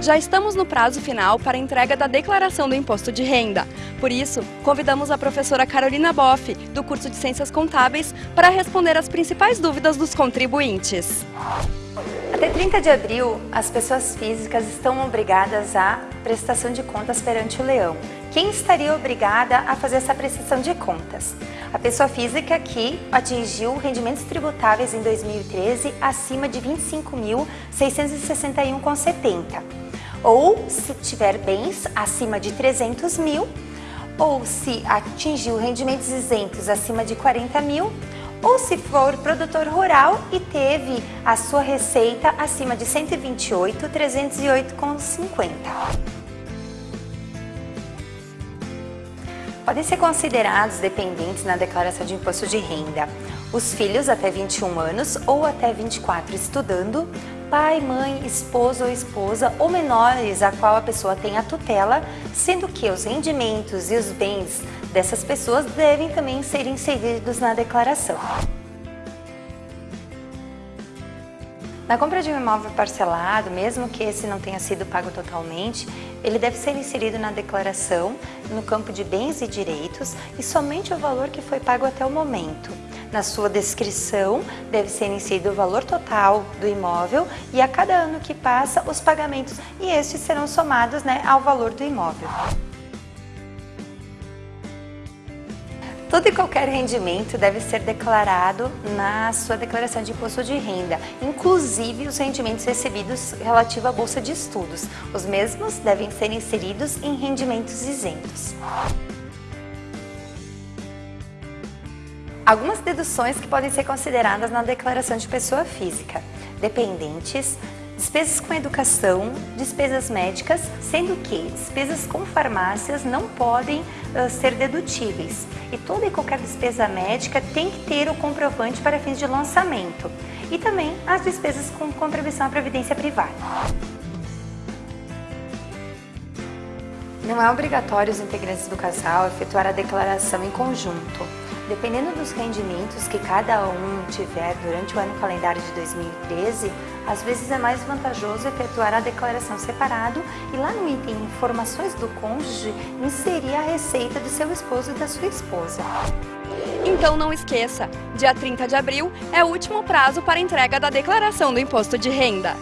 Já estamos no prazo final para entrega da declaração do imposto de renda. Por isso, convidamos a professora Carolina Boff, do curso de Ciências Contábeis, para responder as principais dúvidas dos contribuintes. Até 30 de abril, as pessoas físicas estão obrigadas à prestação de contas perante o leão. Quem estaria obrigada a fazer essa prestação de contas? A pessoa física que atingiu rendimentos tributáveis em 2013 acima de 25.661,70 ou se tiver bens acima de 300 mil ou se atingiu rendimentos isentos acima de 40 mil ou se for produtor rural e teve a sua receita acima de 128.308,50. Podem ser considerados dependentes na declaração de imposto de renda os filhos até 21 anos ou até 24 estudando, pai, mãe, esposo ou esposa ou menores a qual a pessoa tem a tutela, sendo que os rendimentos e os bens dessas pessoas devem também ser inseridos na declaração. Na compra de um imóvel parcelado, mesmo que esse não tenha sido pago totalmente, ele deve ser inserido na declaração, no campo de bens e direitos e somente o valor que foi pago até o momento. Na sua descrição, deve ser inserido o valor total do imóvel e a cada ano que passa, os pagamentos, e estes serão somados né, ao valor do imóvel. Todo e qualquer rendimento deve ser declarado na sua declaração de imposto de renda, inclusive os rendimentos recebidos relativos à bolsa de estudos. Os mesmos devem ser inseridos em rendimentos isentos. Algumas deduções que podem ser consideradas na declaração de pessoa física. Dependentes, despesas com educação, despesas médicas, sendo que despesas com farmácias não podem uh, ser dedutíveis. E toda e qualquer despesa médica tem que ter o comprovante para fins de lançamento. E também as despesas com contribuição à previdência privada. Não é obrigatório os integrantes do casal efetuar a declaração em conjunto. Dependendo dos rendimentos que cada um tiver durante o ano calendário de 2013, às vezes é mais vantajoso efetuar a declaração separado e lá no item Informações do Cônjuge, inserir a receita do seu esposo e da sua esposa. Então não esqueça, dia 30 de abril é o último prazo para entrega da declaração do Imposto de Renda.